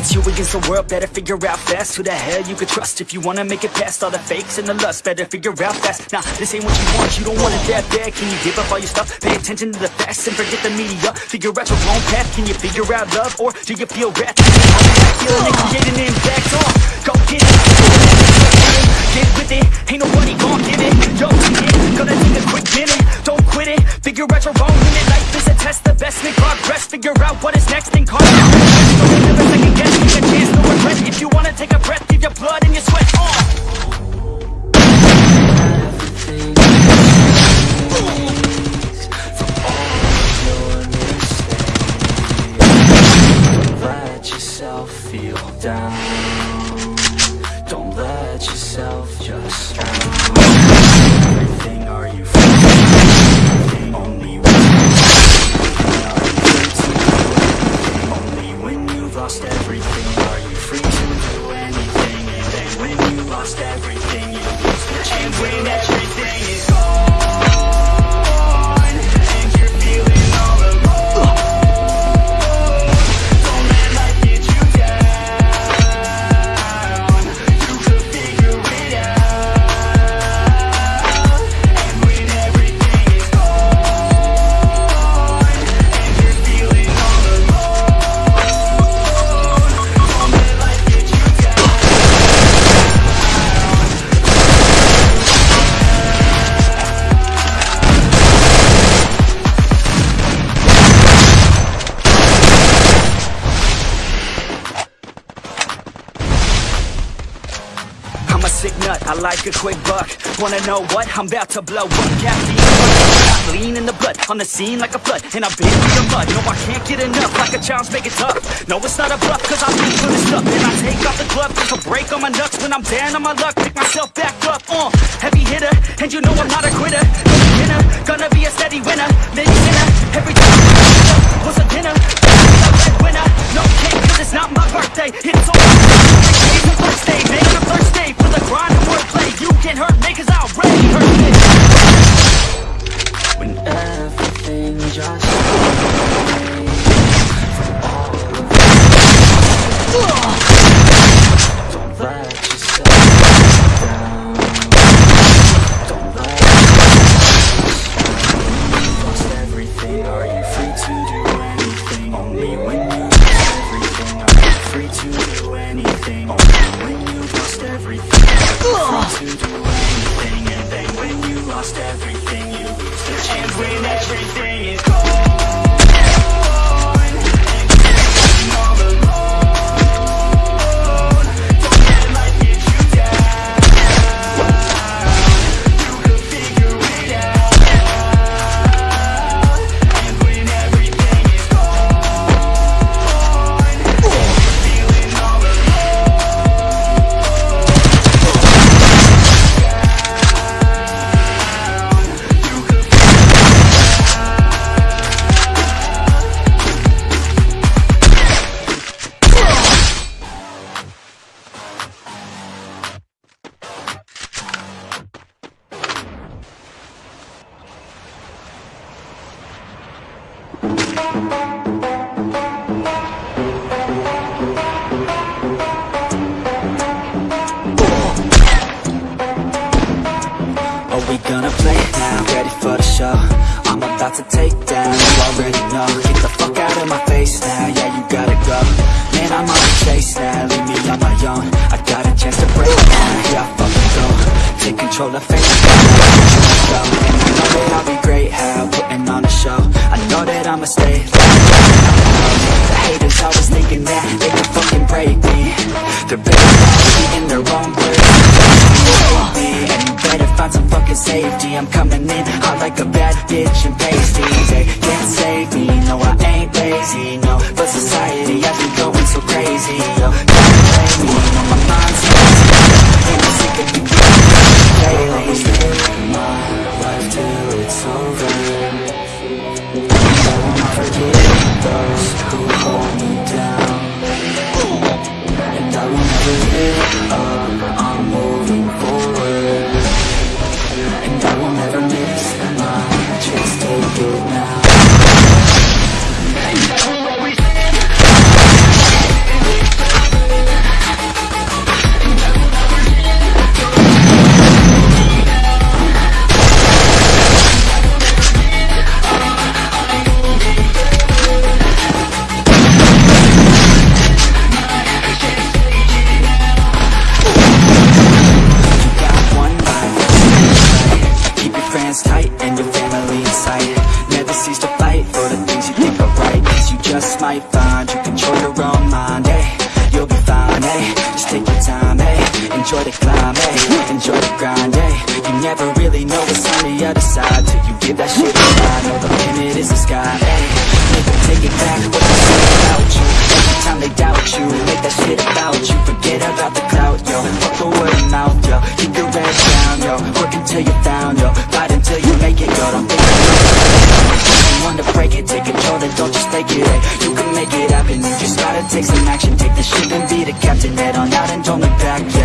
It's you against the world, better figure out fast Who the hell you could trust. If you wanna make it past All the fakes and the lust, better figure out fast. Nah, this ain't what you want, you don't want it that bad. Can you give up all your stuff, pay attention to the facts And forget the media, figure out your own path. Can you figure out love, or do you feel wrath? Let yourself. Just Everything are you free? Only when Only when you've lost everything Are you free to do anything? And then when you lost everything like a quick buck. Wanna know what? I'm about to blow up. Caffeine, lean in the blood On the scene like a flood And I've been through the mud. No, I can't get enough Like a child's make it tough. No, it's not a bluff Cause I've been through this stuff. And I take off the glove Take a break on my nuts. When I'm down on my luck Pick myself back up uh, Heavy hitter And you know I'm not a quitter. Gonna be a steady winner just now? Ready for the show? I'm about to take down, you already know. Get the fuck out of my face now, yeah you gotta go. Man, I'm on the chase now, leave me on my own. I got a chance to break now, yeah I fucking go. Take control of fate, show And I know that I'll be great, how? Putting on a show. I know that I'ma stay The haters always thinking that they can fucking break me. They're better off in their own some safety. I'm coming in hot like a bad bitch and pasties They can't save me, no I ain't lazy, no. But society has me going so crazy, what's on the other side. Till you give that shit a try Know the limit is the sky, them take it back, what they say about you. Every time they doubt you Make that shit about you. Forget about the clout, yo. Fuck the word of mouth, yo. Keep your head down, yo. Work until you're found, yo. Fight until you make it, yo. Don't think one to break it Take control, then don't just take it, ayy You can make it happen. You just gotta take some action. Take the ship and be the captain. Head on out and don't look back, yeah